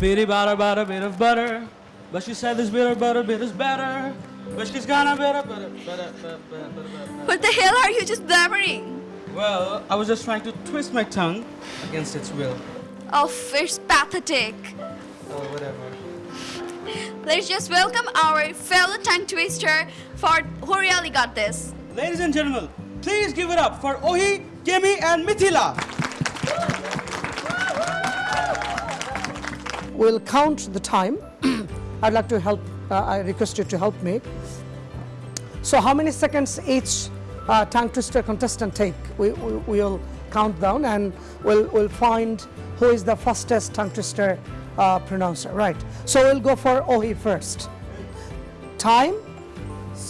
Bitty butter, butter, bit of butter. But she said this bitter, butter, bit is better. But she's gonna bitter, butter, butter, butter, butter, butter. What the hell are you just blabbering? Well, I was just trying to twist my tongue against its will. Oh, it's pathetic. Oh, whatever. Let's just welcome our fellow tongue twister for who really got this. Ladies and gentlemen, please give it up for Ohi, Kemi, and Mithila. We'll count the time. I'd like to help, uh, I request you to help me. So how many seconds each uh, tongue twister contestant take? We, we, we'll count down and we'll, we'll find who is the fastest tongue twister uh, pronouncer, right? So we'll go for Ohi first. Time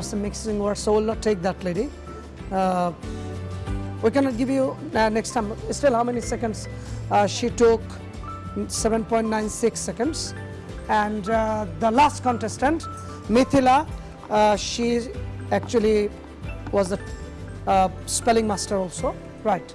so we'll not take that, lady. Uh, we cannot give you uh, next time. Still, how many seconds? Uh, she took 7.96 seconds. And uh, the last contestant, Mithila, uh, she actually was the uh, spelling master also. Right.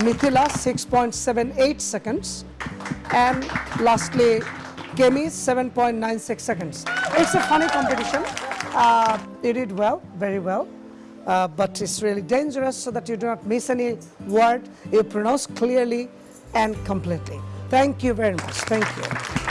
Mithila, 6.78 seconds. And lastly, Kemi, 7.96 seconds. It's a funny competition. Uh, you did well, very well. Uh, but it's really dangerous so that you do not miss any word. You pronounce clearly and completely. Thank you very much. Thank you.